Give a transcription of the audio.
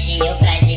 Brasil, pra